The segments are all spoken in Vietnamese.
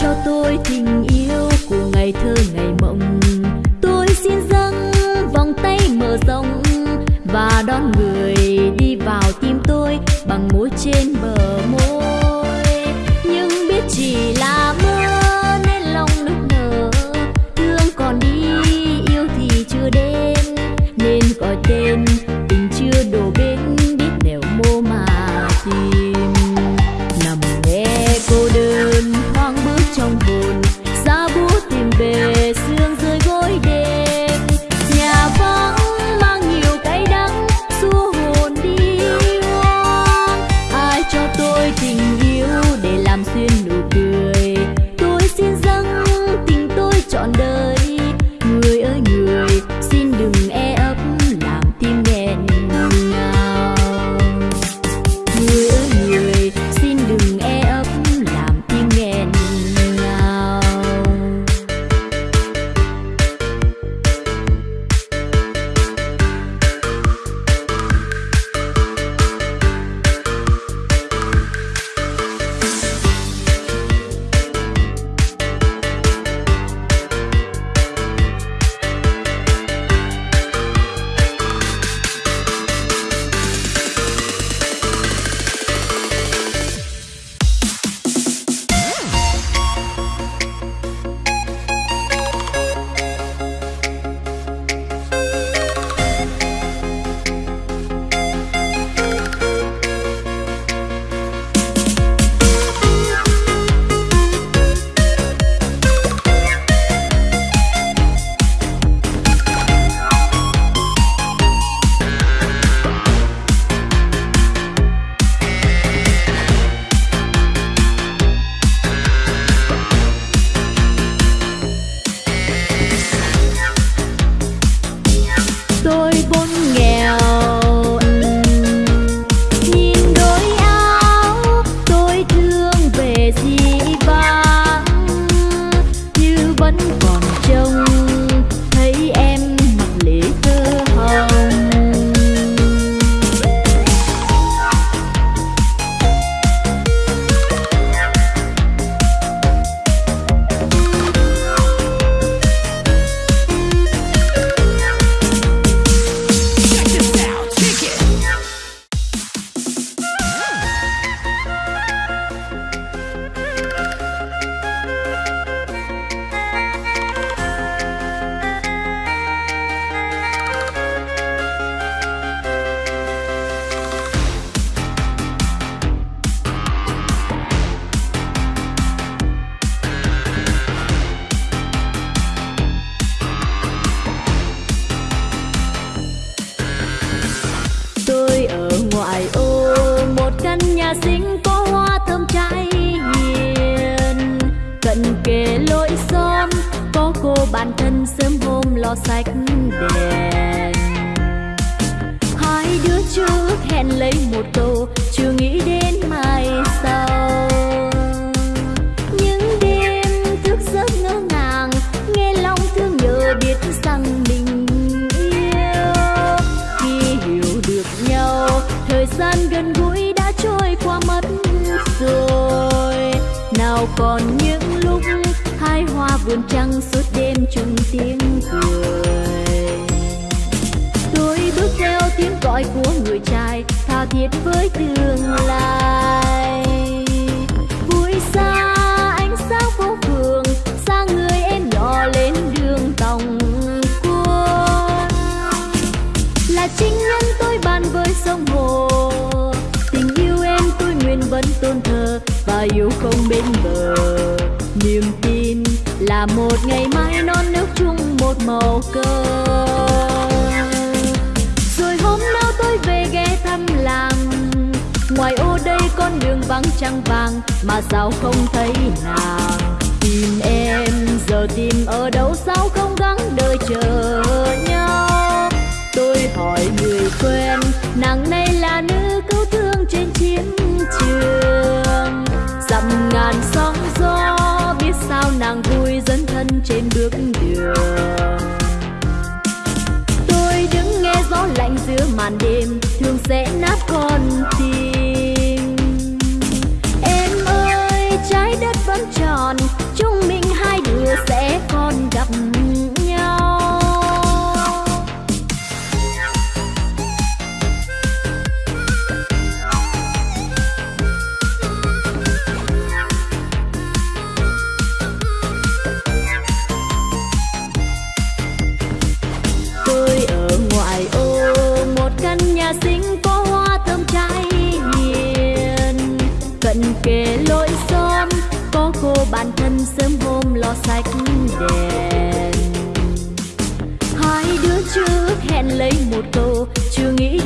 cho tôi tình yêu của ngày thơ ngày mộng. Tôi xin dâng vòng tay mở rộng và đón người đi vào tim tôi bằng mối trên bờ môi. nhà xinh có hoa thơm cháy hiền. Cận kề lối xóm, có cô bạn thân sớm hôm lo sạch đèn. Hai đứa trước hẹn lấy một câu, chưa nghĩ đến mai còn những lúc hai hoa vườn trăng suốt đêm chung tiếng cười. Tôi bước theo tiếng gọi của người trai, tha thiết với tương lai. Vui xa ánh sáng phố phường, xa người em nhỏ lên đường tòng quân là chính nhân tôi bàn với sông hồ, tình yêu em tôi nguyện vẫn tôn thờ và yêu không bên ngày mai non nước chung một màu cờ. Rồi hôm nào tôi về ghé thăm làng. Ngoài ô đây con đường vắng trăng vàng mà sao không thấy nàng? Tìm em, giờ tìm ở đâu sao không gắng đợi chờ nhau? Tôi hỏi người quen, nàng này là nữ cứu thương trên chiến trường. Dặm ngàn sóng trên bước đường. Tôi đứng nghe gió lạnh giữa màn đêm, thường sẽ nát con. Sách đèn. Hai đứa trước hẹn lấy một câu chưa nghĩ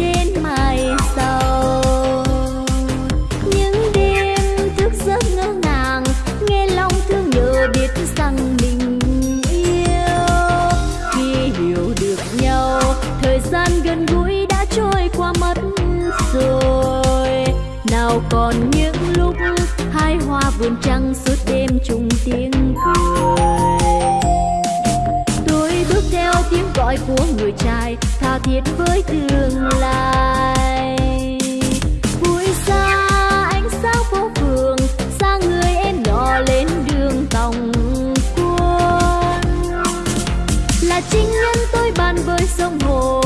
giang hồ.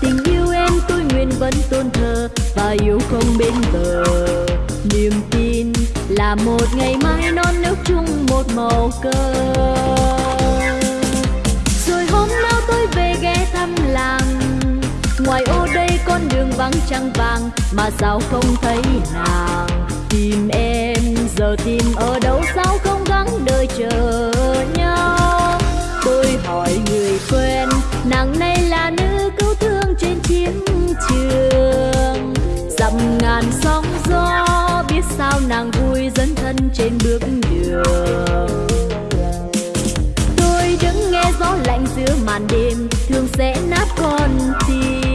Tình yêu em tôi nguyện vẫn tôn thờ và yêu không bên bờ. Niềm tin là một ngày mai non nước chung một màu cờ. Rồi hôm nào tôi về ghé thăm làng, ngoài ô đây con đường vắng trăng vàng mà sao không thấy nàng. Tìm em, giờ tìm ở đâu sao không gắng đợi chờ nhau. Tôi hỏi người quen nàng này là nữ cứu thương trên chiến trường. Dặm ngàn sóng gió, biết sao nàng vui dẫn thân trên bước đường. Tôi đứng nghe gió lạnh giữa màn đêm thường sẽ nát con tim.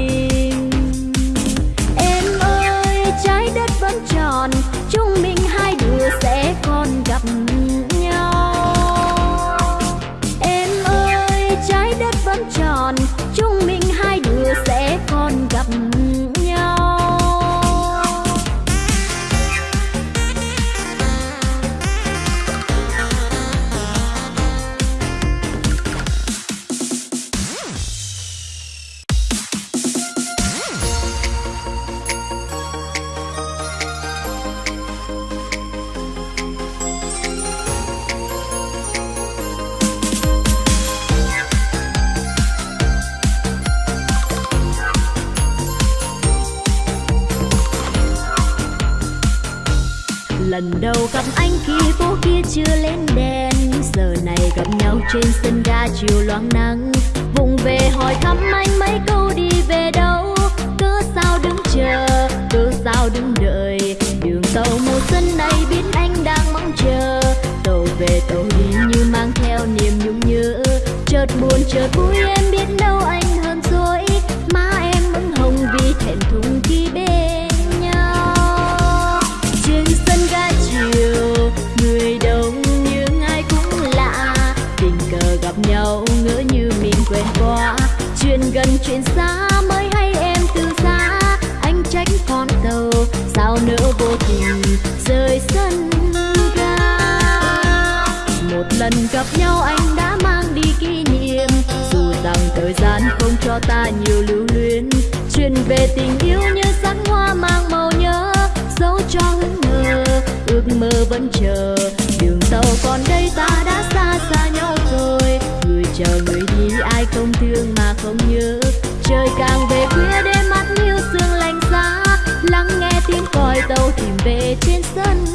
Lần đầu gặp anh khi phố kia chưa lên đèn. Giờ này gặp nhau trên sân ga chiều loáng nắng. Vùng về hỏi thăm anh mấy câu đi về đâu. Cớ sao đứng chờ, cớ sao đứng đợi. Đường tàu màu xanh này biết anh đang mong chờ. Tàu về tàu đi như mang theo niềm nhung nhớ. Chợt buồn, chợt vui, em biết đâu anh chuyện xa mới hay em từ xa. Anh trách vô tình rời sân ga? Một lần gặp nhau anh đã mang đi kỷ niệm. Dù rằng thời gian không cho ta nhiều lưu luyến. Chuyện về tình yêu như sắc hoa mang màu nhớ. Dấu cho hững ngờ ước mơ vẫn chờ. Đường tàu còn đây, ta đã xa xa nhau rồi. Người chờ người đi, ai không thương mà không nhớ trời càng về khuya, đêm mắt hiu sương lạnh giá. Lắng nghe tiếng còi tàu tìm về trên sân.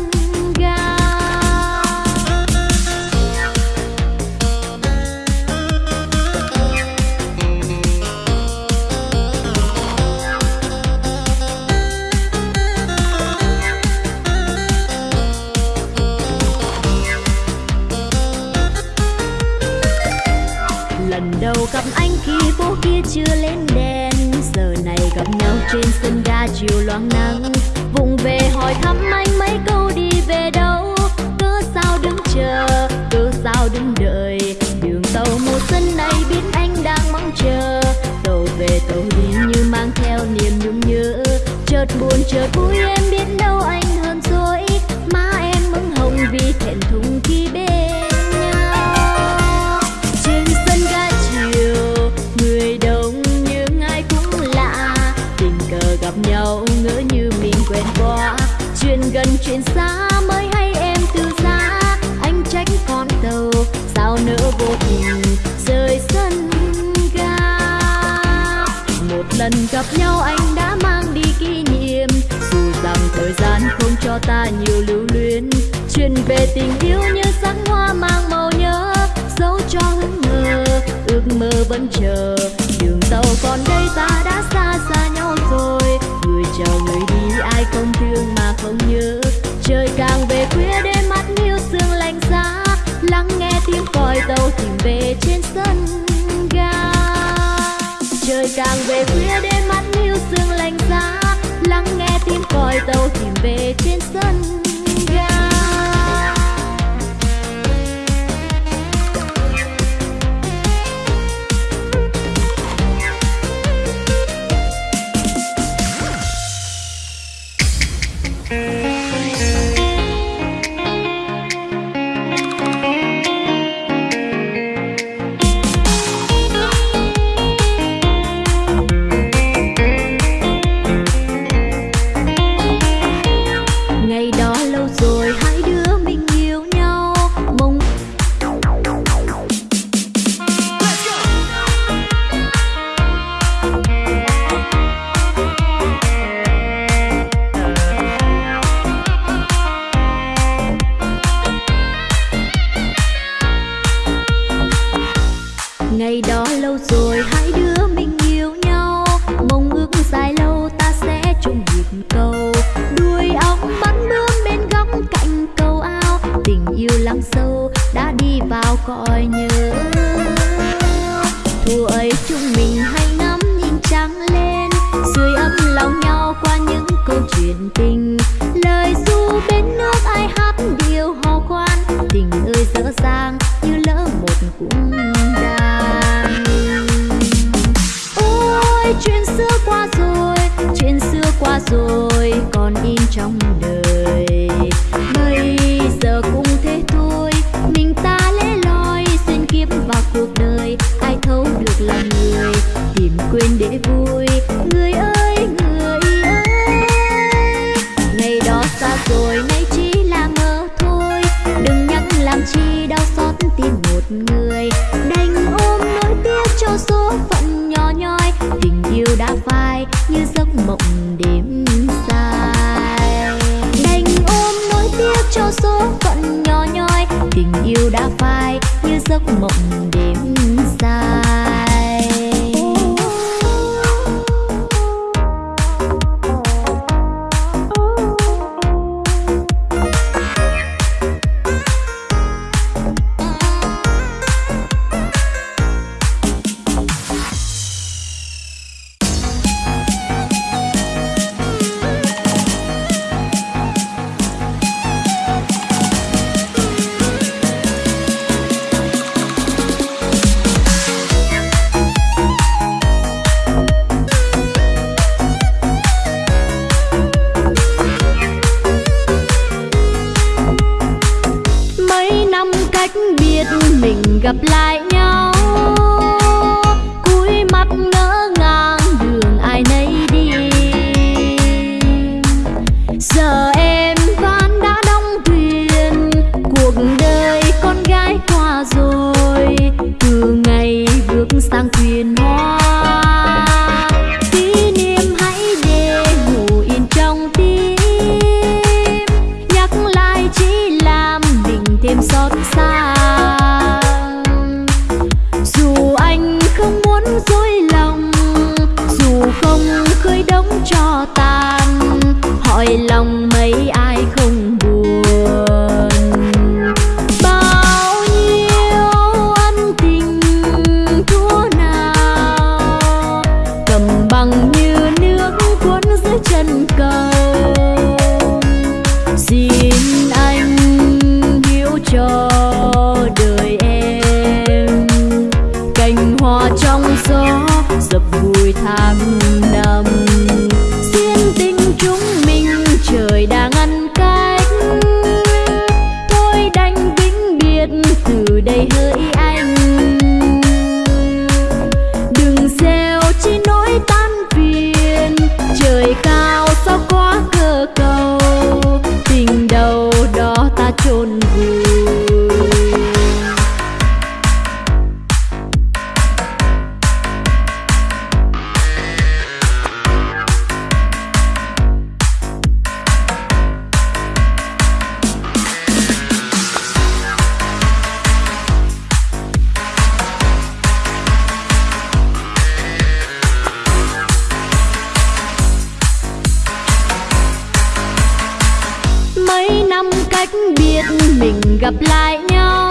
Gặp anh khi phố kia chưa lên đèn. Giờ này gặp nhau trên sân ga chiều loáng nắng. Vùng về hỏi thăm anh mấy câu đi về đâu. Cớ sao đứng chờ, cớ sao đứng đợi. Đường tàu mùa xuân này biết anh đang mong chờ. Tàu về tàu đi như mang theo niềm nhung nhớ. Chợt buồn, chợt vui, em biết đâu anh hơn dối má em mừng hồng vì thẹn thùng chuyện xa mới hay em từ xa. Anh trách con tàu, sao nỡ vô tình rời sân ga? Một lần gặp nhau anh đã mang đi kỷ niệm. Dù rằng thời gian không cho ta nhiều lưu luyến. Chuyện về tình yêu như sắc hoa mang màu nhớ. Dấu cho hững mơ, ước mơ vẫn chờ. Đường tàu còn đây, ta đã xa xa nhau rồi. Người chào người đi, ai không thương mà không nhớ. Tàu tìm về trên sân. Cách biết mình gặp lại nhau.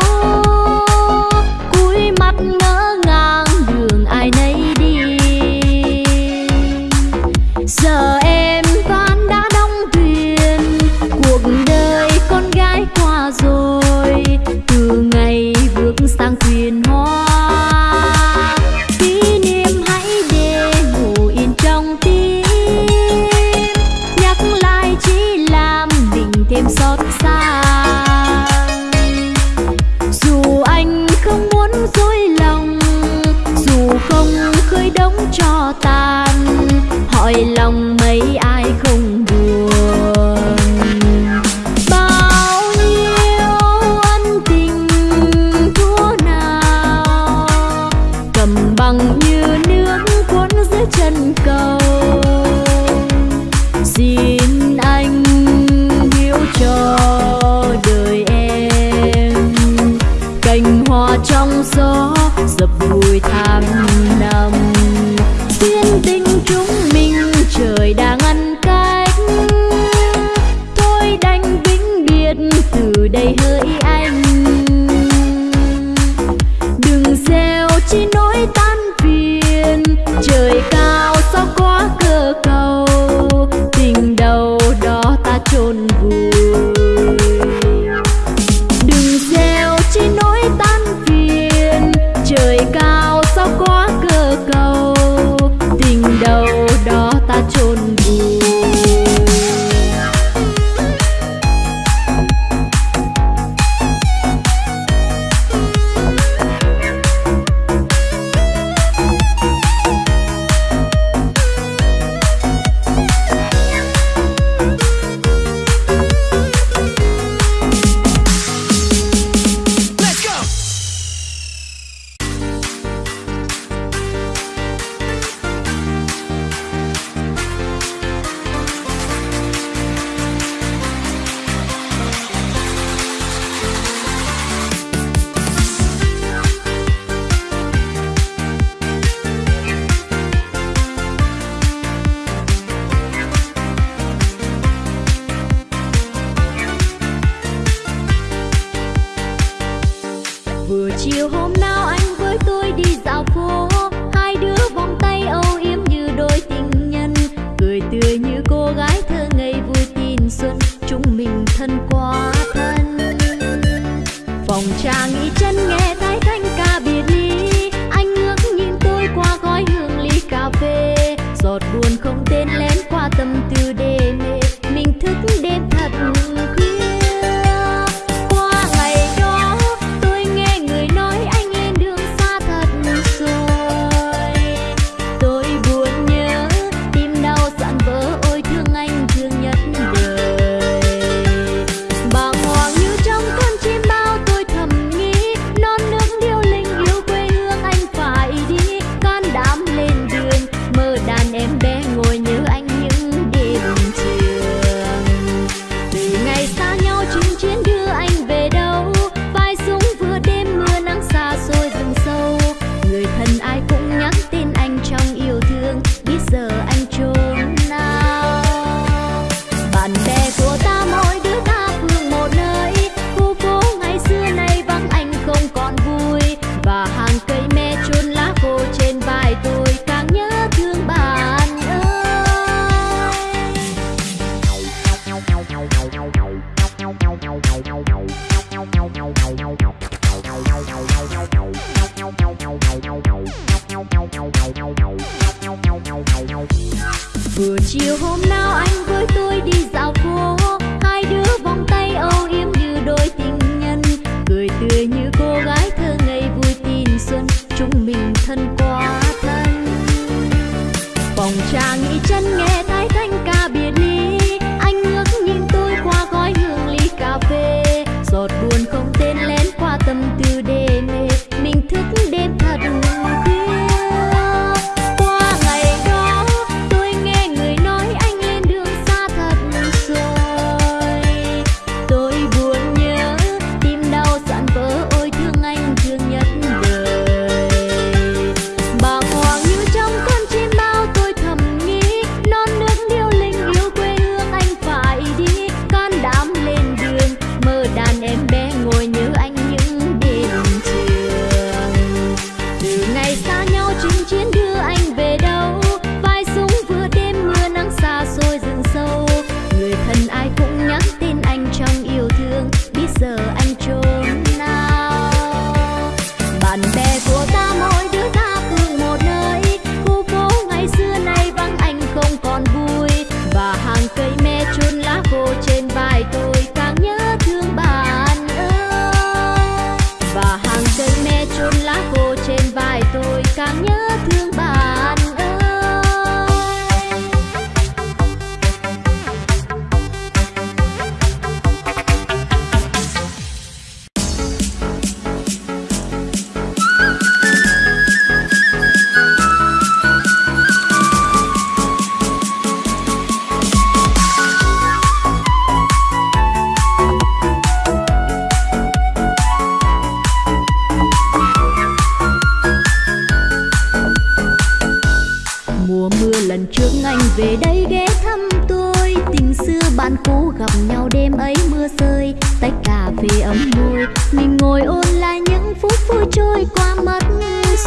vui trôi qua mất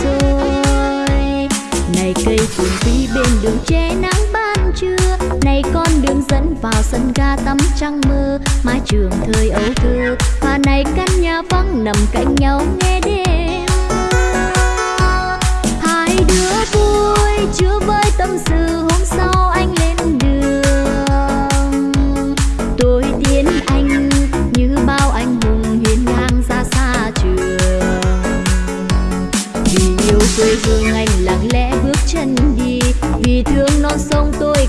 rồi. Này cây phượng phi bên đường che nắng ban trưa, này con đường dẫn vào sân ga tắm trăng mơ. Mái trường thời ấu thơ, và này căn nhà vắng nằm cạnh nhau nghe đêm. Hai đứa vui, chưa với tâm sự hôm sau anh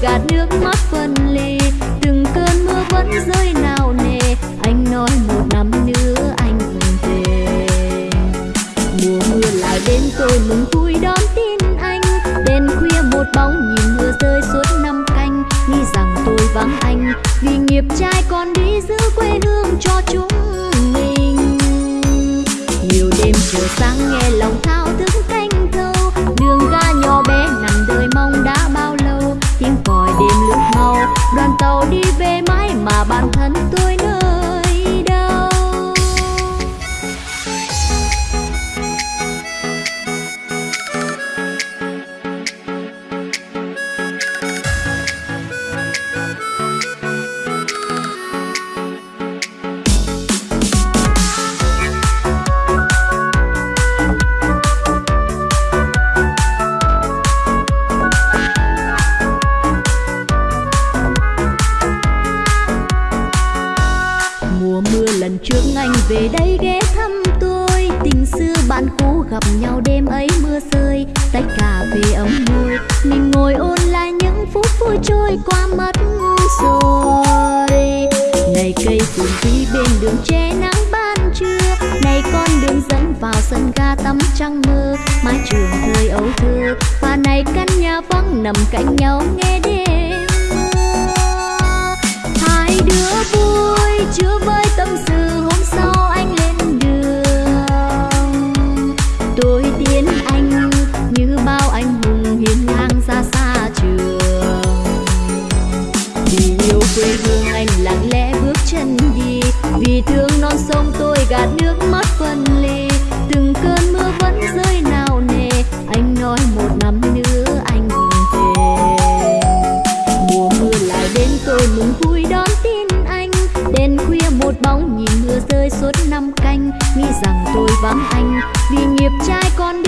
gạt nước mắt phân ly từng cơn mưa vẫn rơi nào nề. Anh nói một năm nữa anh về. Mùa mưa lại đến tôi mừng vui đón tin anh. Đêm khuya một bóng nhìn mưa rơi suốt năm canh. Nghĩ rằng tôi vắng anh. Vì nghiệp trai còn đi giữ quê hương cho chúng mình. Nhiều đêm chiều sáng nghe lòng trước anh về đây ghé thăm tôi. Tình xưa bạn cũ gặp nhau đêm ấy mưa rơi, tách cà phê ấm môi. Mình ngồi ôn lại những phút vui trôi qua mất rồi. Này cây phun tí bên đường che nắng ban trưa, này con đường dẫn vào sân ga tắm trăng mơ. Mái trường thời ấu thơ, và này căn nhà vắng nằm cạnh nhau nghe đêm. chứa với tâm sự, hôm sau anh lên đường. Tôi tiến anh như bao anh hùng hiên ngang ra xa trường. Vì yêu quê hương anh lặng lẽ bước chân đi, vì thương non sông tôi gạt nước làm anh. Vì nghiệp trai con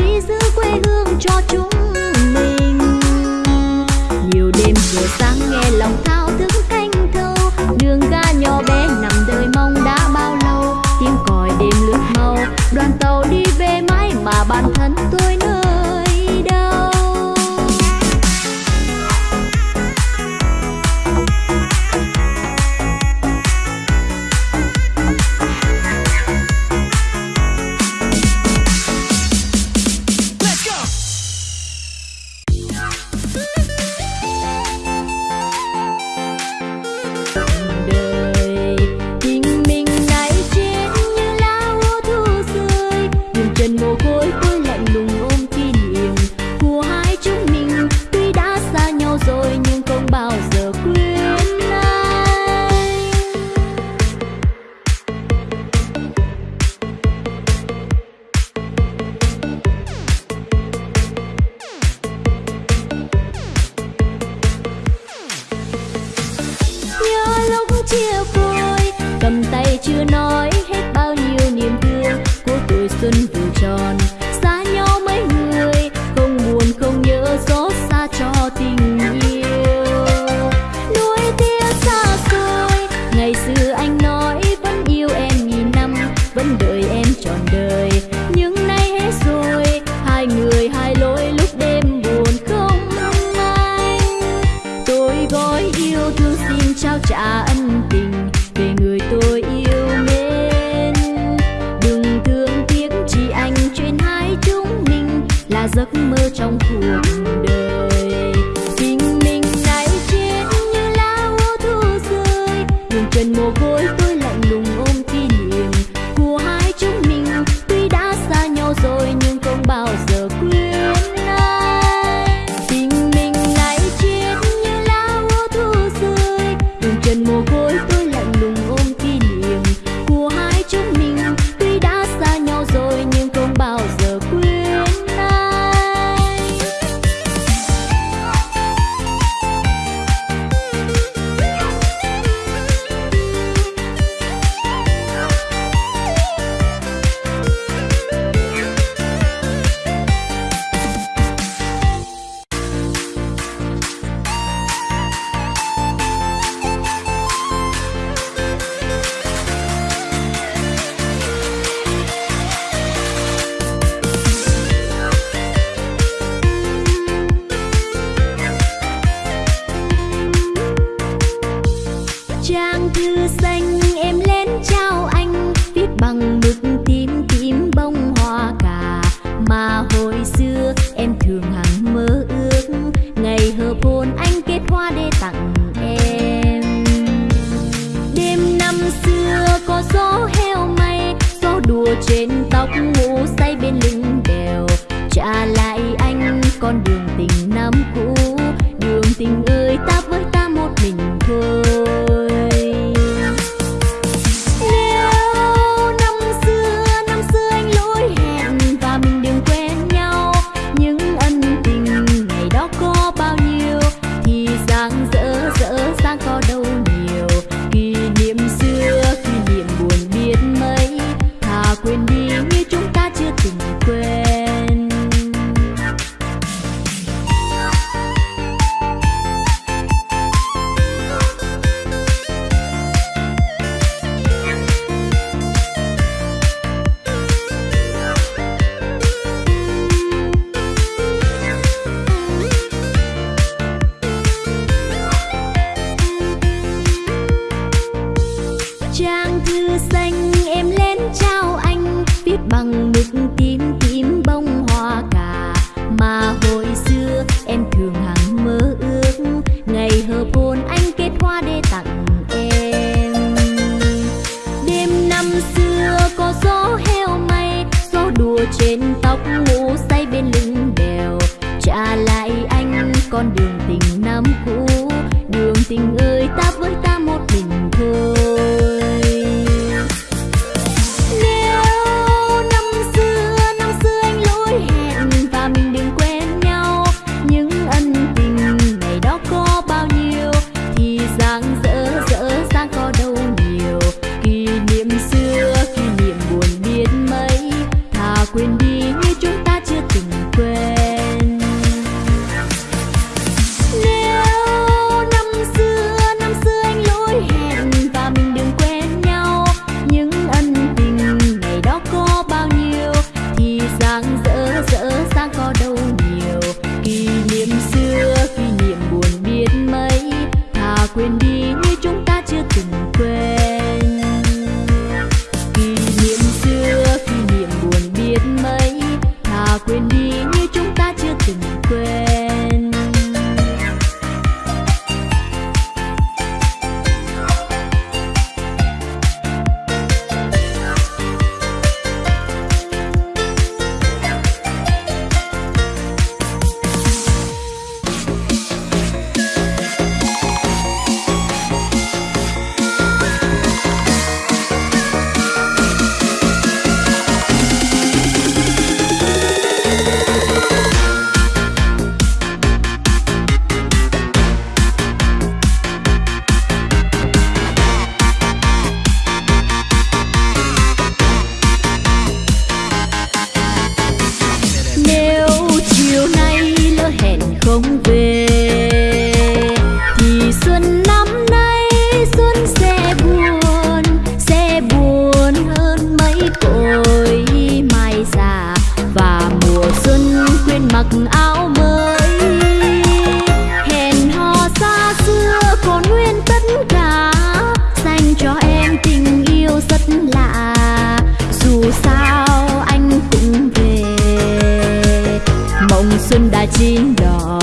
chín đỏ.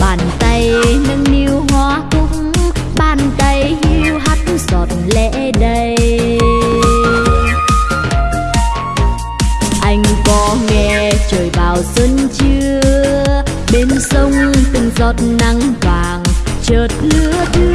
Bàn tay nâng niu hoa cúc, bàn tay hiu hắt giọt lệ đầy. Anh có nghe trời vào xuân chưa? Bên sông từng giọt nắng vàng, chợt lứa đưa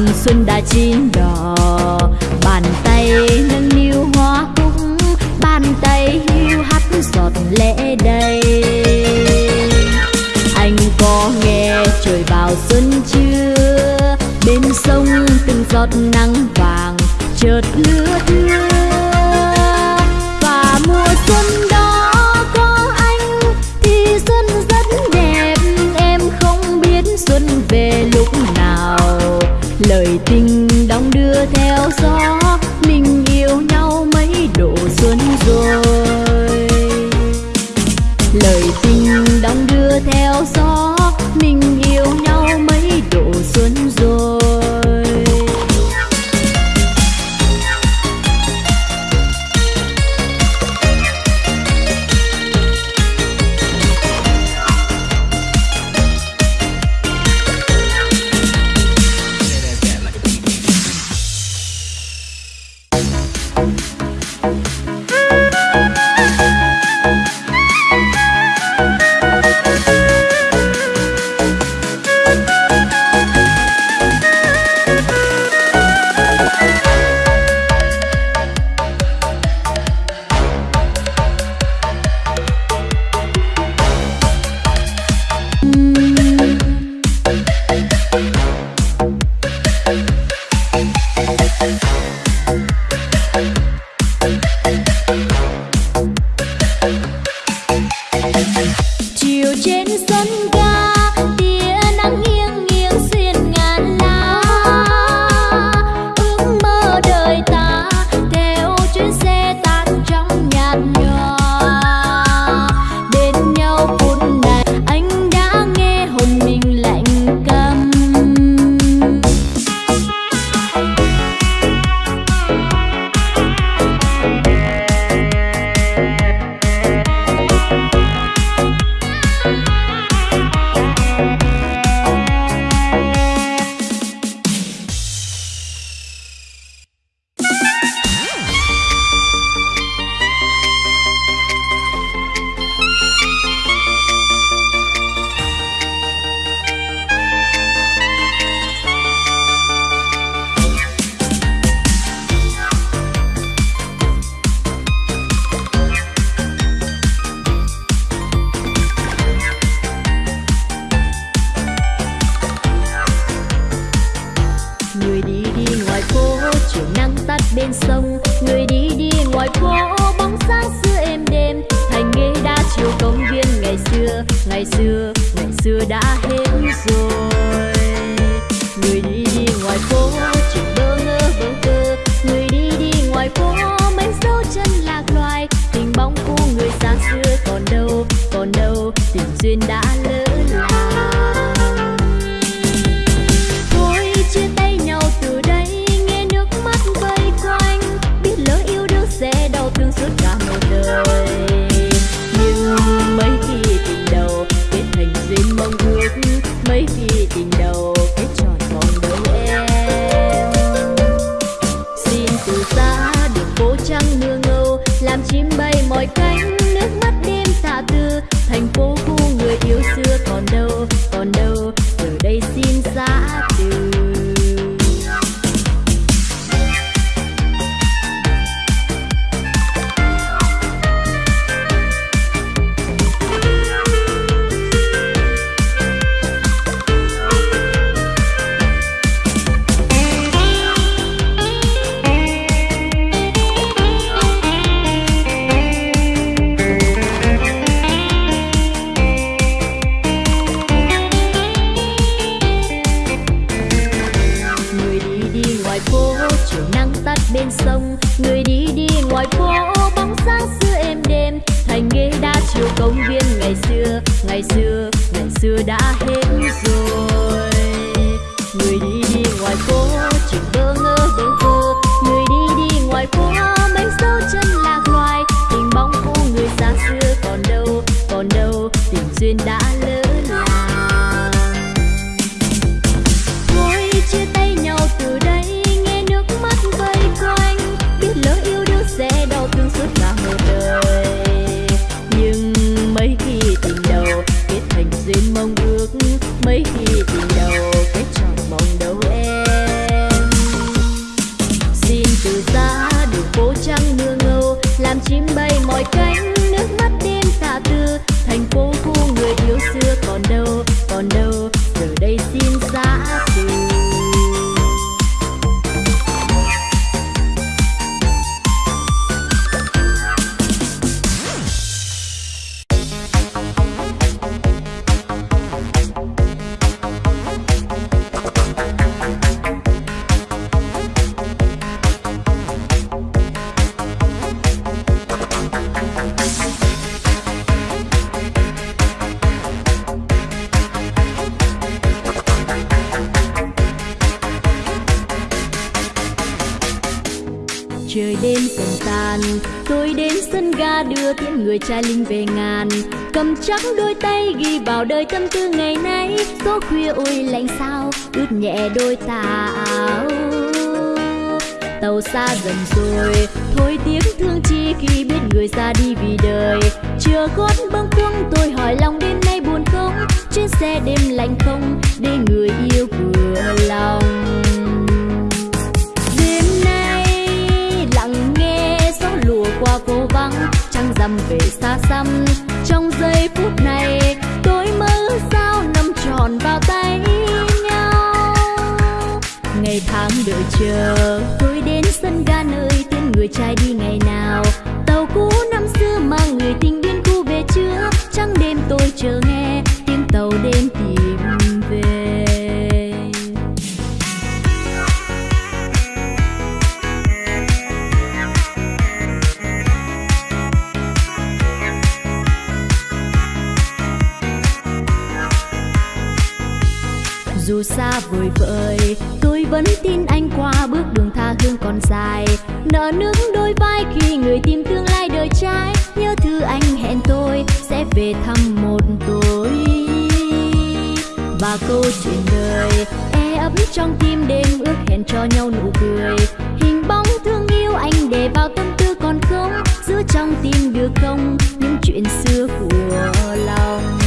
hồng xuân đã chín đỏ. Bàn tay nâng niu hoa cúc, bàn tay hiu hắt giọt lệ đầy. Anh có nghe trời vào xuân chưa? Bên sông từng giọt nắng vàng, chợt lướt gió. duyên đã gió khuya ôi lạnh sao, ướt nhẹ đôi tà áo. Tàu xa dần rồi, thôi tiếng thương chi khi biết người ra đi vì đời. Chưa gót bâng khuâng, tôi hỏi lòng đêm nay buồn không? Chuyến xe đêm lạnh không, để người yêu vừa lòng. Đêm nay lặng nghe gió lùa qua phố vắng, trăng rằm về xa xăm. Trong giây phút này tròn vào tay nhau. Ngày tháng đợi chờ tôi đến sân ga nơi tên người trai đi ngày nào. Tàu cũ năm xưa mang người tình điên cu về chưa? Trăng đêm tôi chờ nghe, tiếng tàu đêm tìm dù xa vời vợi. Tôi vẫn tin anh qua bước đường tha hương còn dài. Nợ nước đôi vai khi người tìm tương lai đời trai. Nhớ thư anh hẹn tôi sẽ về thăm một tối. Và câu chuyện đời e ấp trong tim đêm ước hẹn cho nhau nụ cười. Hình bóng thương yêu anh để vào tâm tư còn không? Giữ trong tim được không? Những chuyện xưa của lòng.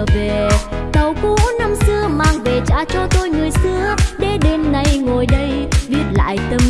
Trở về. Tàu cũ năm xưa mang về trả cho tôi người xưa. Để đêm nay ngồi đây viết lại tâm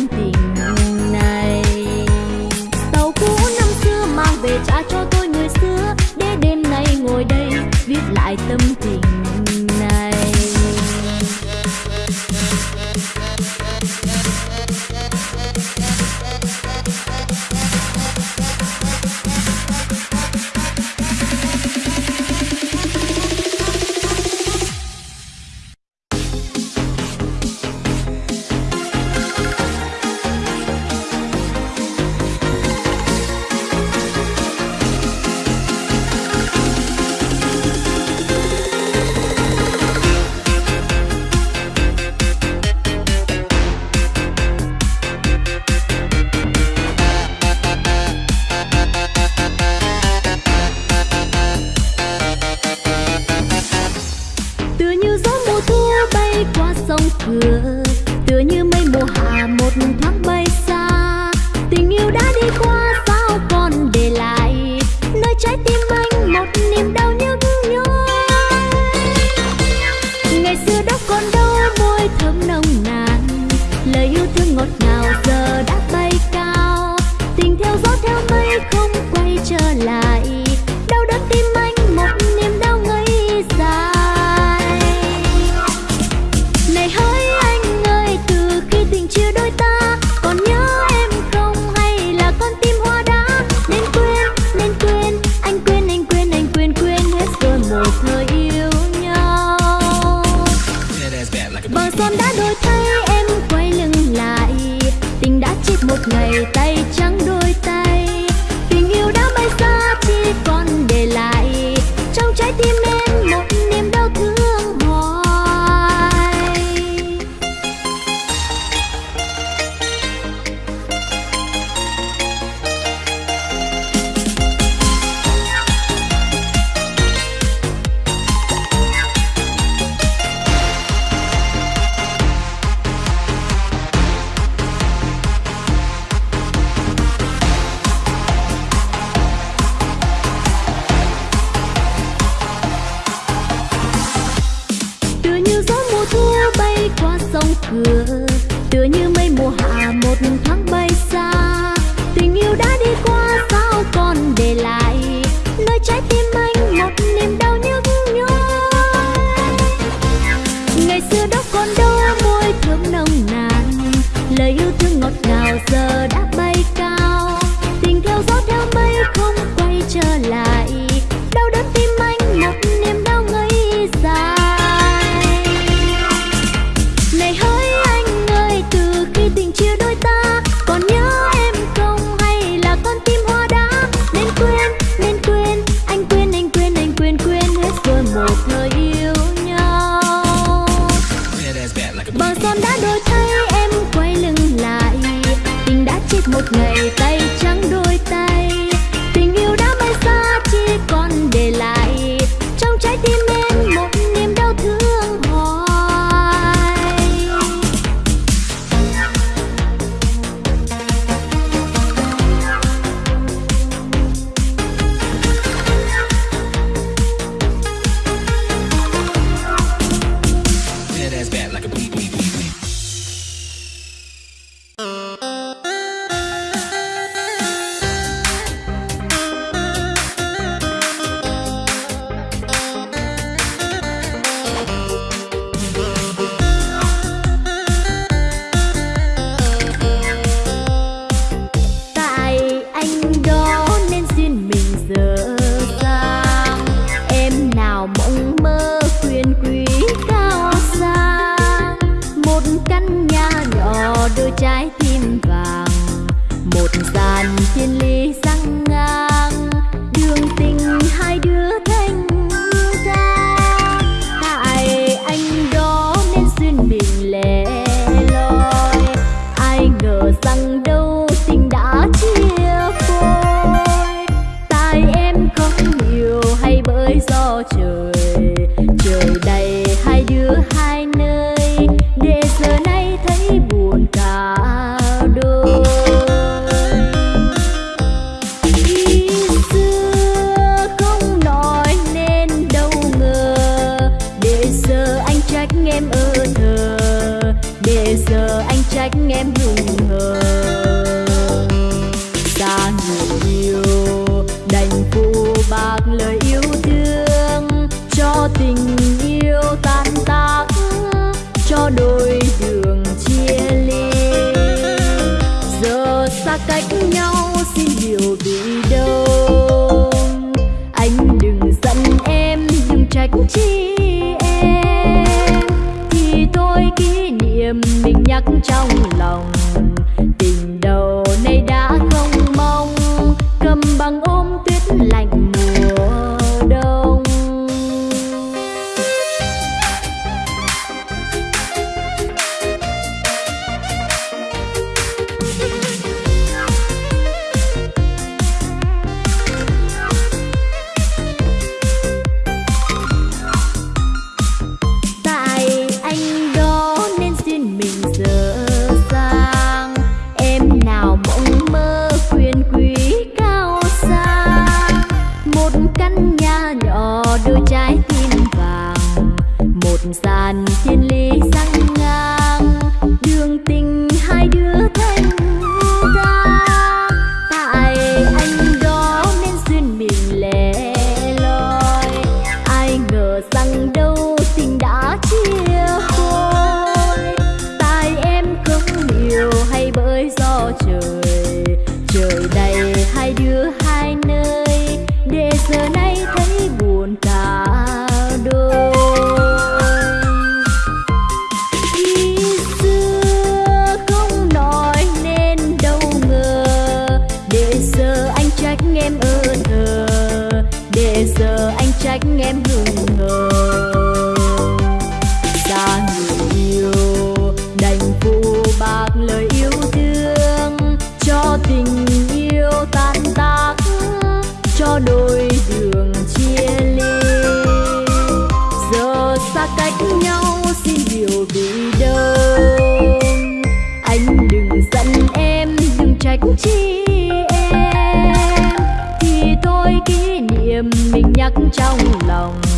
nhắc trong lòng.